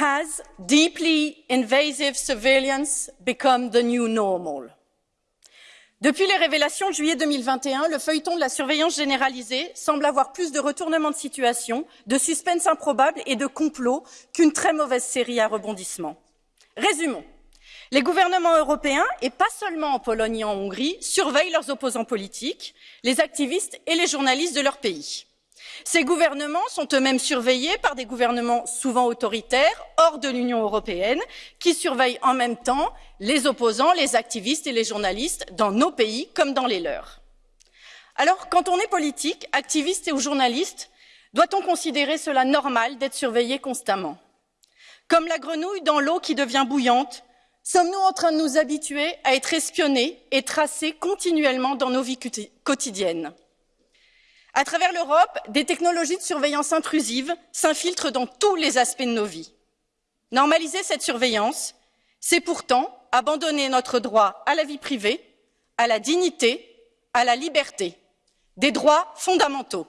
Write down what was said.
has deeply invasive surveillance become the new normal? Depuis les révélations de juillet 2021, le feuilleton de la surveillance généralisée semble avoir plus de retournements de situation, de suspense improbable et de complot qu'une très mauvaise série à rebondissements. Résumons. Les gouvernements européens, et pas seulement en Pologne et en Hongrie, surveillent leurs opposants politiques, les activistes et les journalistes de leur pays. Ces gouvernements sont eux-mêmes surveillés par des gouvernements souvent autoritaires, hors de l'Union européenne, qui surveillent en même temps les opposants, les activistes et les journalistes dans nos pays comme dans les leurs. Alors, quand on est politique, activiste ou journaliste, doit-on considérer cela normal d'être surveillé constamment? Comme la grenouille dans l'eau qui devient bouillante, sommes-nous en train de nous habituer à être espionnés et tracés continuellement dans nos vies quotidiennes? À travers l'Europe, des technologies de surveillance intrusive s'infiltrent dans tous les aspects de nos vies. Normaliser cette surveillance, c'est pourtant abandonner notre droit à la vie privée, à la dignité, à la liberté, des droits fondamentaux.